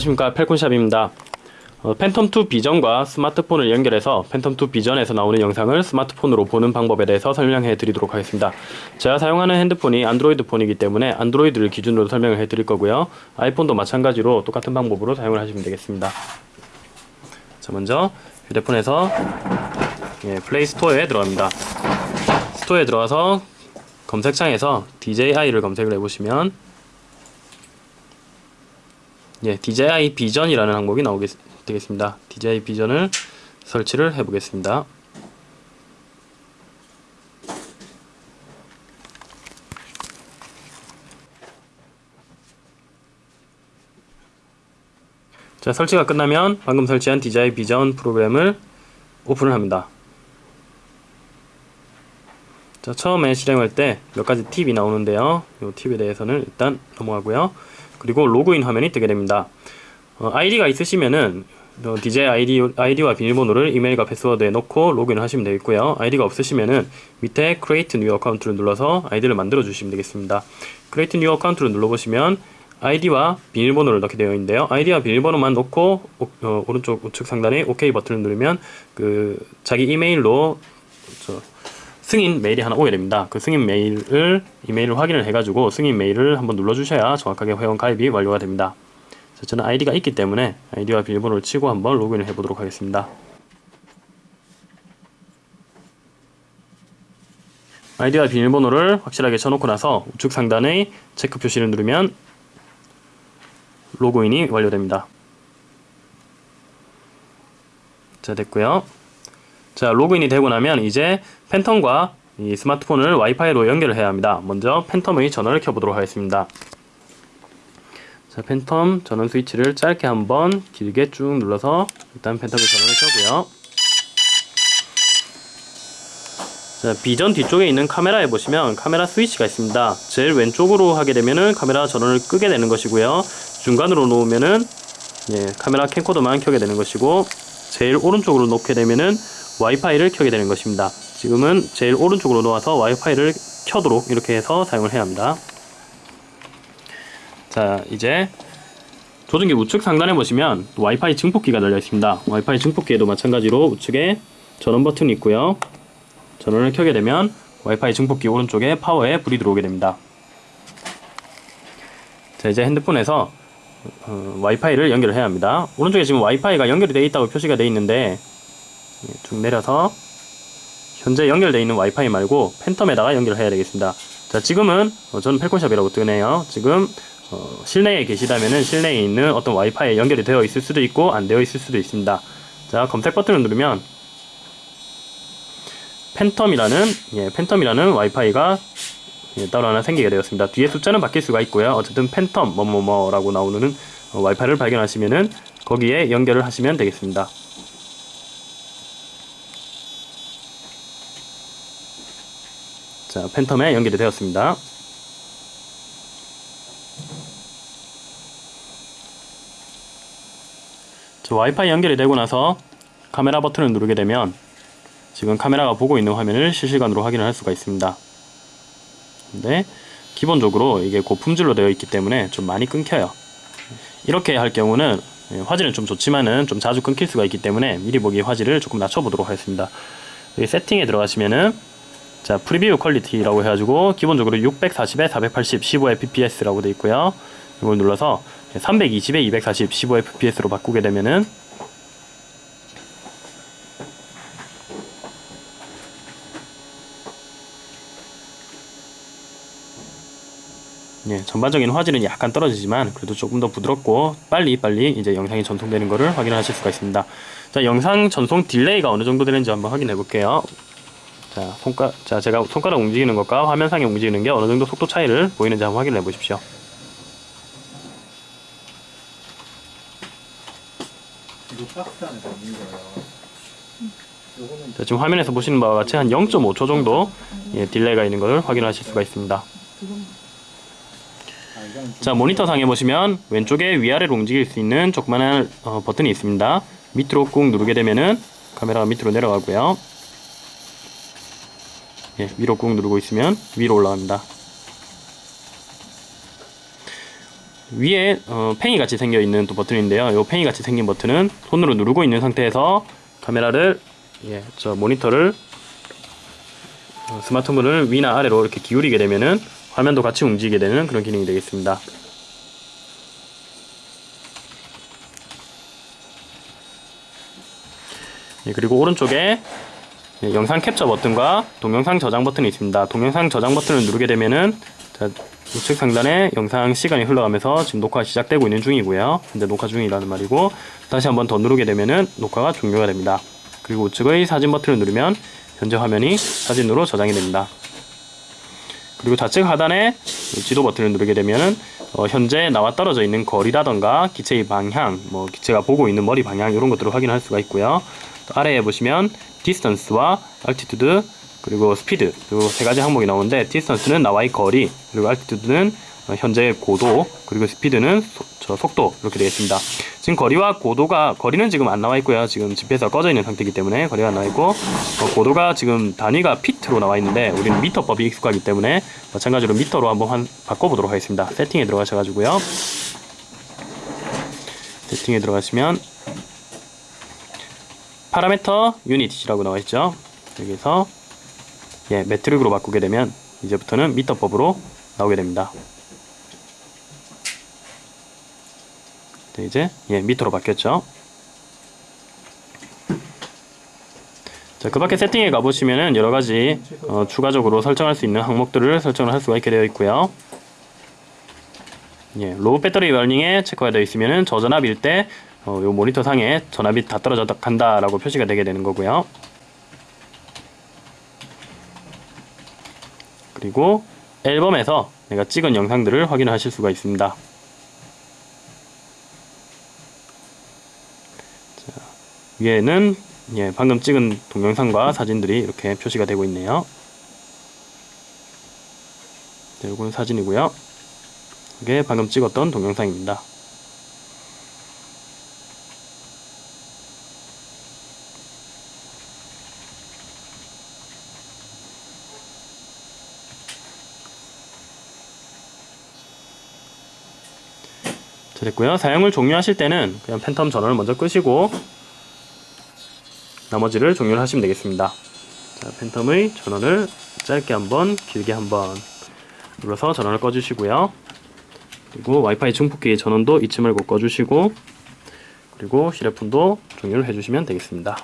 안녕하십니까. 펠콘샵입니다. 어, Phantom 2 Vision과 스마트폰을 연결해서 Phantom 2 Vision에서 나오는 영상을 스마트폰으로 보는 방법에 대해서 설명해 드리도록 하겠습니다. 제가 사용하는 핸드폰이 안드로이드 폰이기 때문에 안드로이드를 기준으로 설명을 해 드릴 거고요. 아이폰도 마찬가지로 똑같은 방법으로 사용을 하시면 되겠습니다. 자 먼저 휴대폰에서 예, Play Store에 들어갑니다. 스토어에 들어가서 검색창에서 DJI를 검색을 해보시면 예, DJI 비전이라는 항목이 나오게 되겠습니다. DJI 비전을 설치를 해 보겠습니다. 자, 설치가 끝나면 방금 설치한 DJI 비전 프로그램을 오픈을 합니다. 자, 처음에 실행할 때 몇 가지 팁이 나오는데요. 이 팁에 대해서는 일단 넘어가고요. 그리고 로그인 화면이 뜨게 됩니다. 어, 아이디가 있으시면은 어, DJI 아이디, 아이디와 비밀번호를 이메일과 패스워드에 넣고 로그인을 하시면 되겠고요. 아이디가 없으시면은 밑에 Create New Account를 눌러서 아이디를 만들어 주시면 되겠습니다. Create New Account를 눌러보시면 아이디와 비밀번호를 넣게 되어 있는데요. 아이디와 비밀번호만 넣고 오, 어, 오른쪽 우측 상단에 OK 버튼을 누르면 그 자기 이메일로 저, 승인 메일이 하나 오게 됩니다. 그 승인 메일을 이메일을 확인을 해가지고 승인 메일을 한번 눌러주셔야 정확하게 회원 가입이 완료가 됩니다. 자, 저는 아이디가 있기 때문에 아이디와 비밀번호를 치고 한번 로그인을 해보도록 하겠습니다. 아이디와 비밀번호를 확실하게 쳐놓고 나서 우측 상단의 체크 표시를 누르면 로그인이 완료됩니다. 자 됐고요. 자 로그인이 되고 나면 이제 팬텀과 이 스마트폰을 와이파이로 연결을 해야 합니다. 먼저 팬텀의 전원을 켜보도록 하겠습니다. 자 팬텀 전원 스위치를 짧게 한번 길게 쭉 눌러서 일단 팬텀의 전원을 켜고요. 자 비전 뒤쪽에 있는 카메라에 보시면 카메라 스위치가 있습니다. 제일 왼쪽으로 하게 되면은 카메라 전원을 끄게 되는 것이고요. 중간으로 놓으면은 예, 카메라 캠코더만 켜게 되는 것이고 제일 오른쪽으로 놓게 되면은 와이파이를 켜게 되는 것입니다. 지금은 제일 오른쪽으로 놓아서 와이파이를 켜도록 이렇게 해서 사용을 해야 합니다. 자 이제 조종기 우측 상단에 보시면 와이파이 증폭기가 달려 있습니다. 와이파이 증폭기에도 마찬가지로 우측에 전원 버튼이 있고요. 전원을 켜게 되면 와이파이 증폭기 오른쪽에 파워에 불이 들어오게 됩니다. 자 이제 핸드폰에서 어, 와이파이를 연결을 해야 합니다. 오른쪽에 지금 와이파이가 연결이 되어 있다고 표시가 되어 있는데 예, 쭉 내려서 현재 연결되어 있는 와이파이 말고 팬텀에다가 연결을 해야 되겠습니다. 자 지금은 어, 저는 펠콘샵이라고 뜨네요. 지금 어, 실내에 계시다면은 실내에 있는 어떤 와이파이에 연결이 되어 있을 수도 있고 안 되어 있을 수도 있습니다. 자 검색 버튼을 누르면 팬텀이라는 예, 팬텀이라는 와이파이가 예, 따로 하나 생기게 되었습니다. 뒤에 숫자는 바뀔 수가 있고요. 어쨌든 팬텀 뭐뭐뭐라고 나오는 어, 와이파이를 발견하시면은 거기에 연결을 하시면 되겠습니다. 자, 팬텀에 연결이 되었습니다. 자, 와이파이 연결이 되고 나서 카메라 버튼을 누르게 되면 지금 카메라가 보고 있는 화면을 실시간으로 확인을 할 수가 있습니다. 근데 기본적으로 이게 고품질로 되어 있기 때문에 좀 많이 끊겨요. 이렇게 할 경우는 화질은 좀 좋지만은 좀 자주 끊길 수가 있기 때문에 미리 보기 화질을 조금 낮춰보도록 하겠습니다. 여기 세팅에 들어가시면은 자 Preview Quality라고 해가지고 기본적으로 640에 480 15fps라고 되어 있고요. 이걸 눌러서 320에 240 15fps로 바꾸게 되면은 예, 전반적인 화질은 약간 떨어지지만 그래도 조금 더 부드럽고 빨리 빨리 이제 영상이 전송되는 것을 확인하실 수가 있습니다. 자, 영상 전송 delay가 어느 정도 되는지 한번 확인해 볼게요. 자, 손가, 자, 제가 손가락 움직이는 것과 화면상에 움직이는 게 어느 정도 속도 차이를 보이는지 한번 확인해 보십시오. 자, 지금 화면에서 보시는 바와 같이 한 0.5초 정도 예, delay가 있는 것을 확인하실 수가 있습니다. 자 모니터 상에 보시면 왼쪽에 위아래로 움직일 수 있는 조그만한 어, 버튼이 있습니다 밑으로 꾹 누르게 되면은 카메라가 밑으로 내려가고요 예, 위로 꾹 누르고 있으면 위로 올라갑니다 위에 어, 팽이 같이 생겨 있는 또 버튼인데요. 이 팽이 같이 생긴 버튼은 손으로 누르고 있는 상태에서 카메라를 예, 저 모니터를 어, 스마트폰을 위나 아래로 이렇게 기울이게 되면은 화면도 같이 움직이게 되는 그런 기능이 되겠습니다. 예, 그리고 오른쪽에 예, 영상 캡처 버튼과 동영상 저장 버튼이 있습니다. 동영상 저장 버튼을 누르게 되면은 자, 우측 상단에 영상 시간이 흘러가면서 지금 녹화 시작되고 있는 중이고요. 현재 녹화 중이라는 말이고 다시 한번 더 누르게 되면은 녹화가 종료가 됩니다. 그리고 우측의 사진 버튼을 누르면 현재 화면이 사진으로 저장이 됩니다. 그리고 좌측 하단에 이 지도 버튼을 누르게 되면은 어, 현재 나와 떨어져 있는 거리라던가 기체의 방향, 뭐 기체가 보고 있는 머리 방향 이런 것들을 확인할 수가 있고요. 또 아래에 보시면 distance와 altitude 그리고 speed 그리고 세 가지 항목이 나오는데 distance는 나와의 거리 그리고 altitude는 어, 현재의 고도 그리고 speed는 소- 저 속도 이렇게 되겠습니다. 지금 거리와 고도가 거리는 지금 안 나와 있고요. 지금 집에서 꺼져 있는 상태이기 때문에 거리가 안 나와 있고 어, 고도가 지금 단위가 피트로 나와 있는데 우리는 미터법이 익숙하기 때문에 마찬가지로 미터로 한번 한- 바꿔보도록 하겠습니다. 세팅에 들어가셔가지고요. 세팅에 들어가시면 Parameter Unit이라고 나와 있죠. 여기서 예, Metric으로 바꾸게 되면 이제부터는 미터법으로 나오게 됩니다. 네, 이제 예, 미터로 바뀌었죠. 자, 그 밖에 세팅에 가보시면은 여러 가지 어, 추가적으로 설정할 수 있는 항목들을 설정을 할 수가 있게 되어 있고요. 예, Low Battery Warning에 체크가 되어 있으면은 저전압일 때 어, 요 모니터 상에 전압이 다 떨어져 간다라고 표시가 되게 되는 거고요. 그리고 앨범에서 내가 찍은 영상들을 확인하실 수가 있습니다. 위에는 예, 방금 찍은 동영상과 사진들이 이렇게 표시가 되고 있네요. 자, 이건 사진이고요. 이게 방금 찍었던 동영상입니다. 자, 됐고요. 사용을 종료하실 때는 그냥 팬텀 전원을 먼저 끄시고 나머지를 종료를 하시면 되겠습니다. 자, 팬텀의 전원을 짧게 한번, 길게 한번 눌러서 전원을 꺼주시고요. 그리고 와이파이 증폭기 전원도 잊지 말고 꺼주시고 그리고 휴대폰도 종료를 해주시면 되겠습니다.